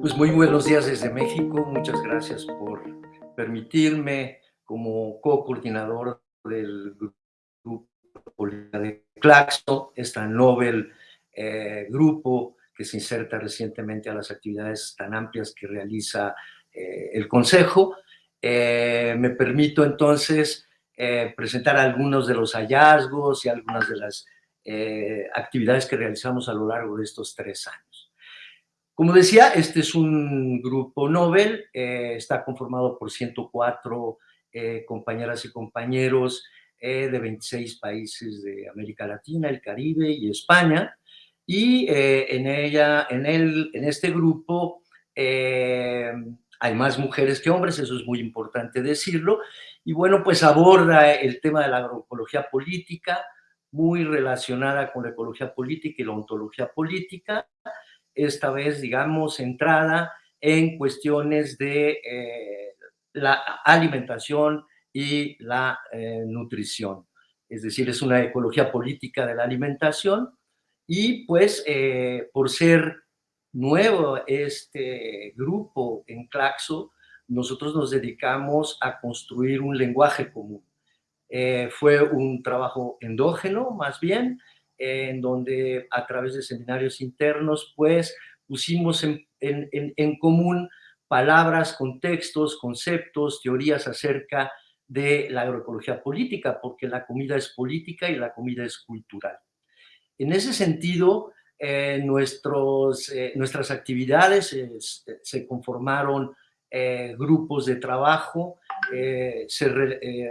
Pues muy buenos días desde México, muchas gracias por permitirme como co-coordinador del grupo de Claxo, esta Nobel eh, grupo que se inserta recientemente a las actividades tan amplias que realiza eh, el Consejo. Eh, me permito entonces presentar algunos de los hallazgos y algunas de las actividades que realizamos a lo largo de estos tres años. Como decía, este es un grupo Nobel, eh, está conformado por 104 eh, compañeras y compañeros eh, de 26 países de América Latina, el Caribe y España, y en, ella, en, el, en este grupo hay más mujeres que hombres, eso es muy importante decirlo, y bueno, pues aborda el tema de la agroecología política, muy relacionada con la ecología política y la ontología política, esta vez, digamos, centrada en cuestiones de eh, la alimentación y la eh, nutrición. Es decir, es una ecología política de la alimentación y pues eh, por ser nuevo este grupo en Claxo, nosotros nos dedicamos a construir un lenguaje común. fue un trabajo endógeno, más bien, en donde a través de seminarios internos, pues pusimos en, en, común palabras, contextos, conceptos, teorías acerca de la agroecología política, porque la comida es política y la comida es cultural. En ese sentido, eh, eh, nuestras actividades eh, se conformaron grupos de trabajo, se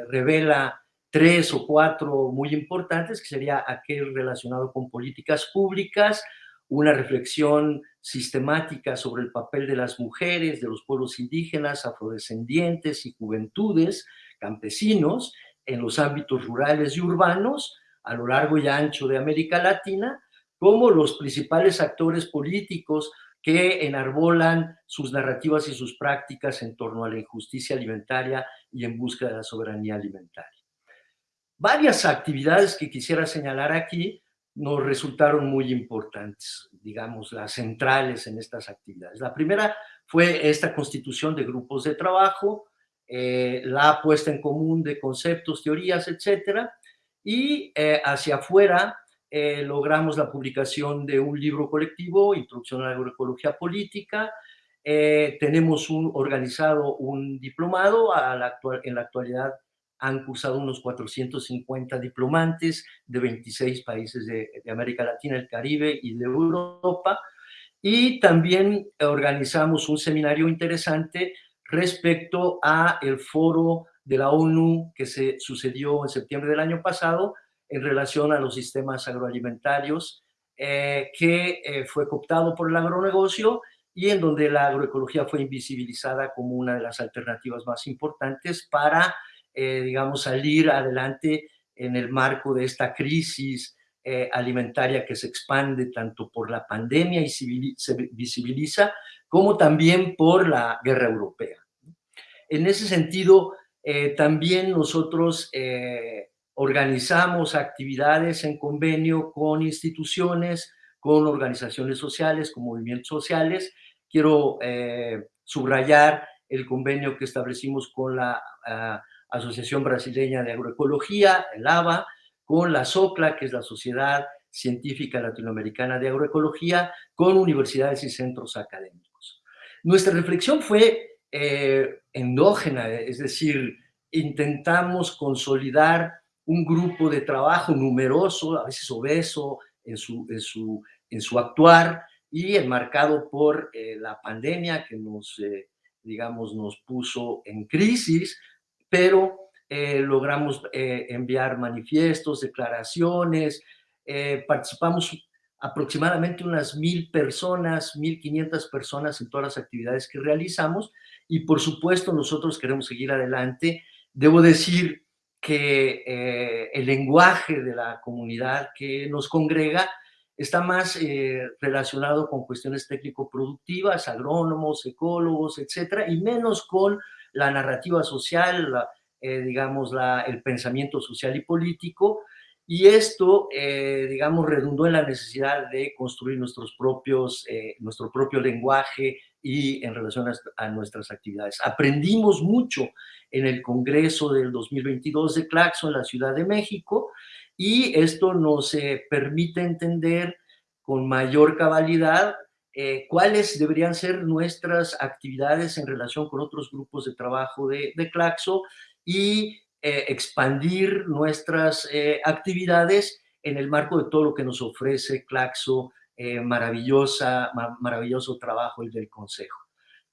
revela tres o cuatro muy importantes, que sería aquel relacionado con políticas públicas, una reflexión sistemática sobre el papel de las mujeres, de los pueblos indígenas, afrodescendientes y juventudes, campesinos, en los ámbitos rurales y urbanos, a lo largo y ancho de América Latina, como los principales actores políticos que enarbolan sus narrativas y sus prácticas en torno a la injusticia alimentaria y en busca de la soberanía alimentaria varias actividades que quisiera señalar aquí nos resultaron muy importantes, digamos, las centrales en estas actividades. La primera fue esta constitución de grupos de trabajo, eh, la puesta en común de conceptos, teorías, etcétera, y eh, hacia afuera eh, logramos la publicación de un libro colectivo, Introducción a la Agroecología Política, tenemos un, organizado un diplomado, a la actual, en la actualidad han cursado unos 450 diplomantes de 26 países de, América Latina, el Caribe y de Europa. Y también organizamos un seminario interesante respecto a el foro de la ONU que se sucedió en septiembre del año pasado en relación a los sistemas agroalimentarios, eh, que eh, fue cooptado por el agronegocio y en donde la agroecología fue invisibilizada como una de las alternativas más importantes para eh, digamos, salir adelante en el marco de esta crisis alimentaria que se expande tanto por la pandemia y se visibiliza, como también por la guerra europea. En ese sentido, eh, también nosotros organizamos actividades en convenio con instituciones, con organizaciones sociales, con movimientos sociales. Quiero subrayar el convenio que establecimos con la ah, Asociación Brasileña de Agroecología, el ABA, con la SOCLA, que es la Sociedad Científica Latinoamericana de Agroecología, con universidades y centros académicos. Nuestra reflexión fue eh, endógena, es decir, intentamos consolidar un grupo de trabajo numeroso, a veces obeso en su, en su, en su actuar y enmarcado por eh, la pandemia que nos, eh, digamos, nos puso en crisis, pero eh, logramos enviar manifiestos, declaraciones, participamos aproximadamente unas mil personas, mil quinientas personas en todas las actividades que realizamos y por supuesto nosotros queremos seguir adelante. Debo decir que el lenguaje de la comunidad que nos congrega está más eh, relacionado con cuestiones técnico-productivas, agrónomos, ecólogos, etcétera, y menos con la narrativa social, eh, digamos, la, el pensamiento social y político, y esto, eh, digamos, redundó en la necesidad de construir nuestros propios, nuestro propio lenguaje y en relación a, nuestras actividades. Aprendimos mucho en el Congreso del 2022 de Claxo en la Ciudad de México, y esto nos eh, permite entender con mayor cabalidad eh, cuáles deberían ser nuestras actividades en relación con otros grupos de trabajo de, Claxo y eh, expandir nuestras actividades en el marco de todo lo que nos ofrece Claxo, maravillosa, maravilloso trabajo el del Consejo.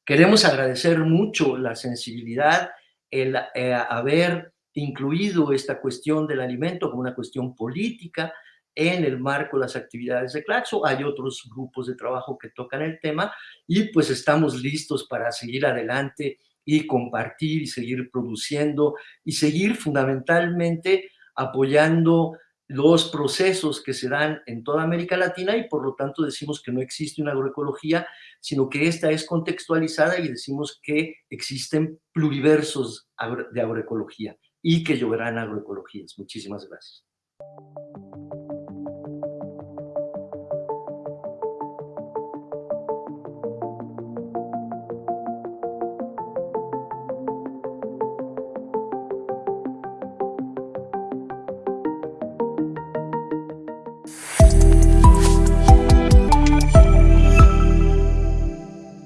Queremos agradecer mucho la sensibilidad, el haber incluido esta cuestión del alimento como una cuestión política en el marco de las actividades de Claxo. Hay otros grupos de trabajo que tocan el tema y pues estamos listos para seguir adelante y compartir y seguir produciendo y seguir fundamentalmente apoyando los procesos que se dan en toda América Latina y por lo tanto decimos que no existe una agroecología, sino que esta es contextualizada y decimos que existen pluriversos de agroecología y que lloverán agroecologías. Muchísimas gracias.